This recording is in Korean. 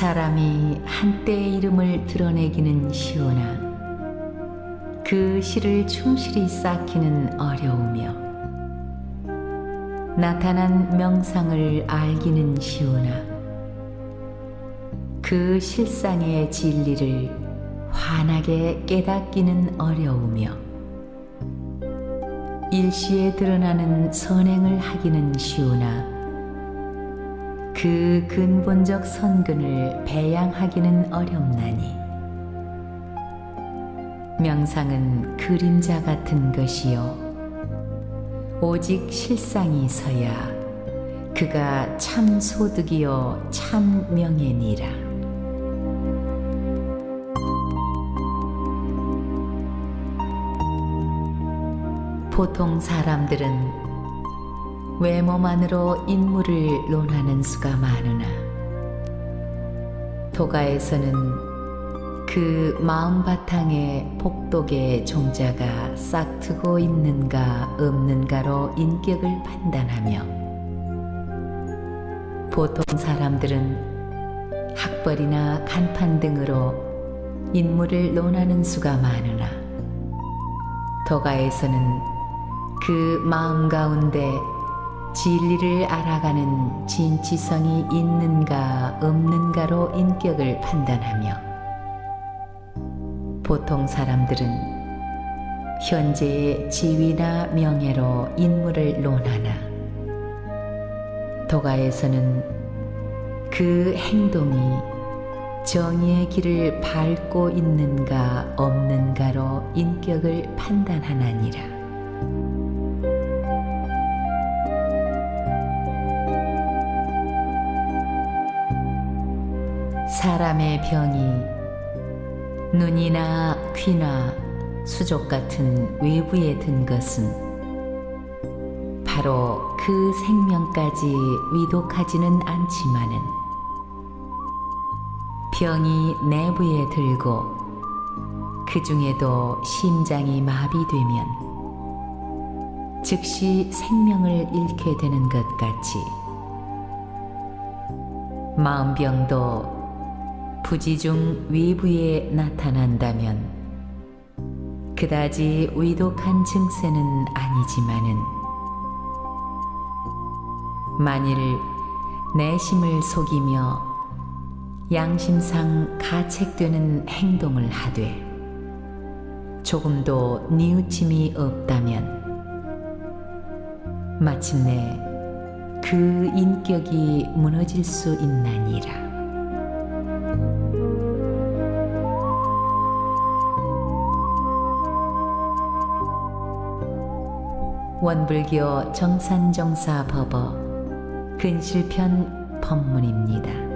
사람이 한때의 이름을 드러내기는 쉬우나 그 시를 충실히 쌓기는 어려우며 나타난 명상을 알기는 쉬우나 그 실상의 진리를 환하게 깨닫기는 어려우며 일시에 드러나는 선행을 하기는 쉬우나 그 근본적 선근을 배양하기는 어렵나니. 명상은 그림자 같은 것이요. 오직 실상이 서야 그가 참 소득이요 참 명예니라. 보통 사람들은 외모만으로 인물을 논하는 수가 많으나 도가에서는 그 마음 바탕에 복독의 종자가 싹트고 있는가 없는가로 인격을 판단하며 보통 사람들은 학벌이나 간판 등으로 인물을 논하는 수가 많으나 도가에서는 그 마음 가운데 진리를 알아가는 진치성이 있는가 없는가로 인격을 판단하며 보통 사람들은 현재의 지위나 명예로 인물을 논하나 도가에서는 그 행동이 정의의 길을 밟고 있는가 없는가로 인격을 판단하나니라. 사람의 병이 눈이나 귀나 수족 같은 외부에 든 것은 바로 그 생명까지 위독하지는 않지만은 병이 내부에 들고 그 중에도 심장이 마비되면 즉시 생명을 잃게 되는 것 같이 마음병도 부지 중 외부에 나타난다면 그다지 위독한 증세는 아니지만은 만일 내심을 속이며 양심상 가책되는 행동을 하되 조금도 뉘우침이 없다면 마침내 그 인격이 무너질 수 있나니라. 원불교 정산정사 법어 근실편 법문입니다.